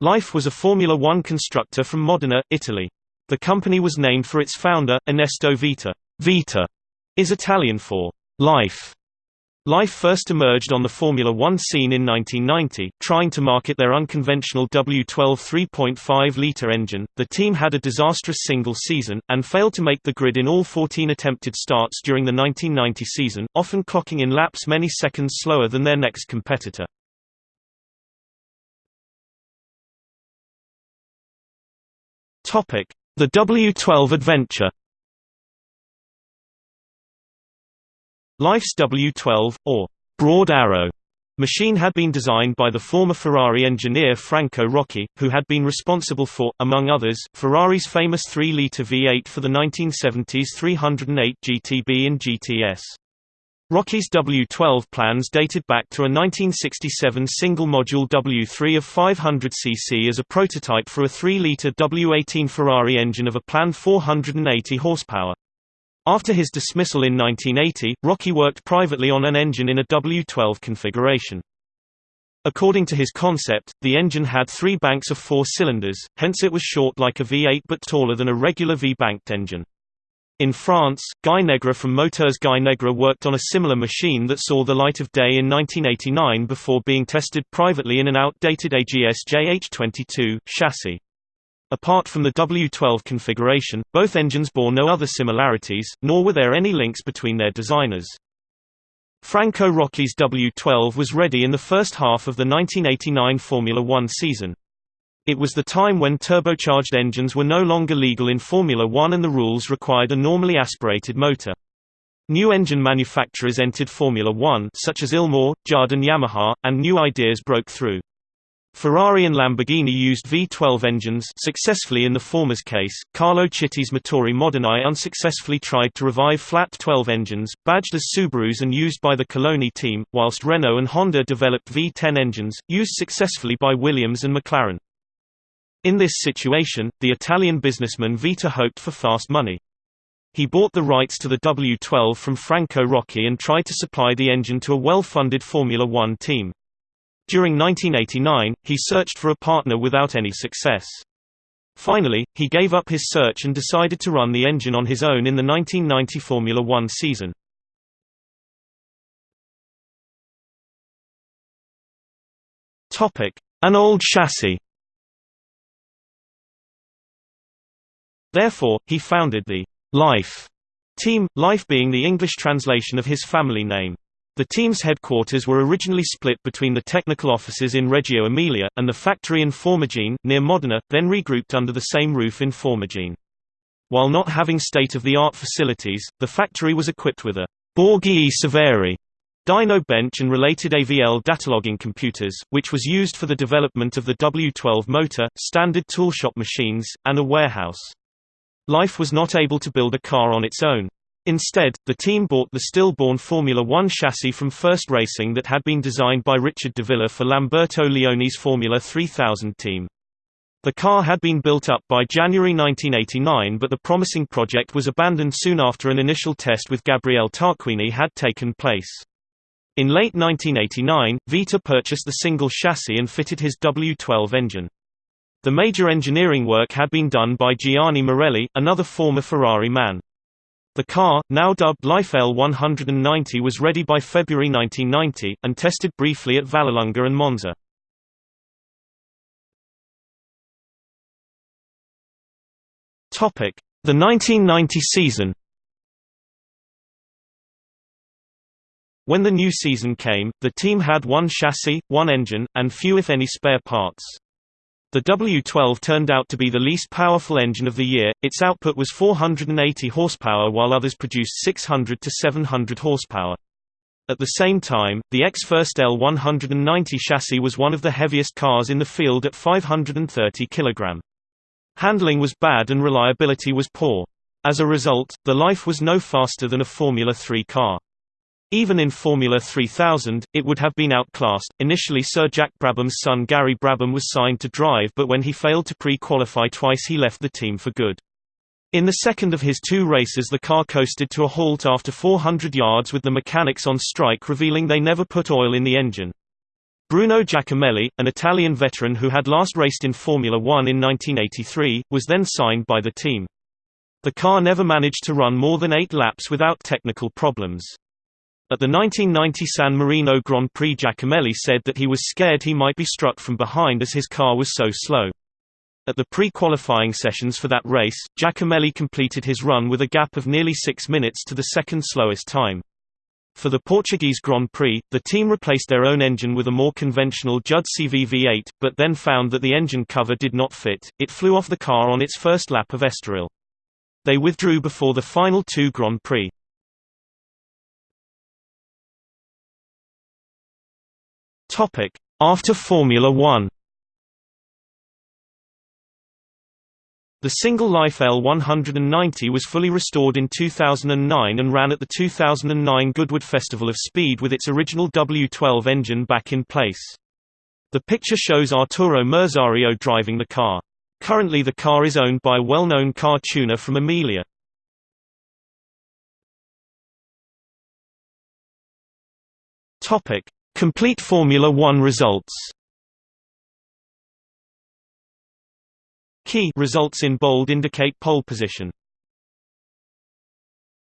Life was a Formula One constructor from Modena, Italy. The company was named for its founder, Ernesto Vita. Vita is Italian for life. Life first emerged on the Formula One scene in 1990, trying to market their unconventional W12 3.5-litre engine. The team had a disastrous single season, and failed to make the grid in all 14 attempted starts during the 1990 season, often clocking in laps many seconds slower than their next competitor. The W12 adventure Life's W12, or Broad Arrow, machine had been designed by the former Ferrari engineer Franco Rocchi, who had been responsible for, among others, Ferrari's famous 3-litre V8 for the 1970s 308 GTB and GTS. Rocchi's W12 plans dated back to a 1967 single-module W3 of 500 cc as a prototype for a 3-litre W18 Ferrari engine of a planned 480 horsepower. After his dismissal in 1980, Rocchi worked privately on an engine in a W12 configuration. According to his concept, the engine had three banks of four cylinders, hence it was short like a V8 but taller than a regular V-banked engine. In France, Guy Negre from Moteurs Guy Negre worked on a similar machine that saw the light of day in 1989 before being tested privately in an outdated AGS JH22 chassis. Apart from the W12 configuration, both engines bore no other similarities, nor were there any links between their designers. Franco Rocchi's W12 was ready in the first half of the 1989 Formula One season. It was the time when turbocharged engines were no longer legal in Formula One and the rules required a normally aspirated motor. New engine manufacturers entered Formula One such as Ilmor, Jardine Yamaha, and new ideas broke through. Ferrari and Lamborghini used V12 engines successfully in the former's case. Carlo Chiti's Motori Moderni unsuccessfully tried to revive flat 12 engines, badged as Subarus and used by the Coloni team, whilst Renault and Honda developed V10 engines, used successfully by Williams and McLaren. In this situation, the Italian businessman Vita hoped for fast money. He bought the rights to the W12 from Franco Rocchi and tried to supply the engine to a well-funded Formula One team. During 1989, he searched for a partner without any success. Finally, he gave up his search and decided to run the engine on his own in the 1990 Formula One season. An old chassis Therefore, he founded the Life team, Life being the English translation of his family name. The team's headquarters were originally split between the technical offices in Reggio Emilia, and the factory in Formigine, near Modena, then regrouped under the same roof in Formigine. While not having state-of-the-art facilities, the factory was equipped with a Borghi Severi dyno bench and related AVL datalogging computers, which was used for the development of the W12 motor, standard toolshop machines, and a warehouse. Life was not able to build a car on its own. Instead, the team bought the stillborn Formula One chassis from First Racing that had been designed by Richard Divila for Lamberto Leoni's Formula 3000 team. The car had been built up by January 1989 but the promising project was abandoned soon after an initial test with Gabriele Tarquini had taken place. In late 1989, Vita purchased the single chassis and fitted his W12 engine. The major engineering work had been done by Gianni Morelli, another former Ferrari man. The car, now dubbed Life L190 was ready by February 1990, and tested briefly at Vallelunga and Monza. The 1990 season When the new season came, the team had one chassis, one engine, and few if any spare parts. The W12 turned out to be the least powerful engine of the year, its output was 480 horsepower while others produced 600 to 700 horsepower. At the same time, the X-First L190 chassis was one of the heaviest cars in the field at 530 kg. Handling was bad and reliability was poor. As a result, the Life was no faster than a Formula 3 car. Even in Formula 3000, it would have been outclassed. Initially, Sir Jack Brabham's son Gary Brabham was signed to drive, but when he failed to pre qualify twice, he left the team for good. In the second of his two races, the car coasted to a halt after 400 yards with the mechanics on strike, revealing they never put oil in the engine. Bruno Giacomelli, an Italian veteran who had last raced in Formula One in 1983, was then signed by the team. The car never managed to run more than eight laps without technical problems. At the 1990 San Marino Grand Prix Giacomelli said that he was scared he might be struck from behind as his car was so slow. At the pre-qualifying sessions for that race, Giacomelli completed his run with a gap of nearly six minutes to the second slowest time. For the Portuguese Grand Prix, the team replaced their own engine with a more conventional Judd CV V8, but then found that the engine cover did not fit, it flew off the car on its first lap of Estoril. They withdrew before the final two Grand Prix. After Formula One The single Life L190 was fully restored in 2009 and ran at the 2009 Goodwood Festival of Speed with its original W12 engine back in place. The picture shows Arturo Merzario driving the car. Currently the car is owned by a well-known car tuner from Emilia. Complete Formula One results Key results in bold indicate pole position.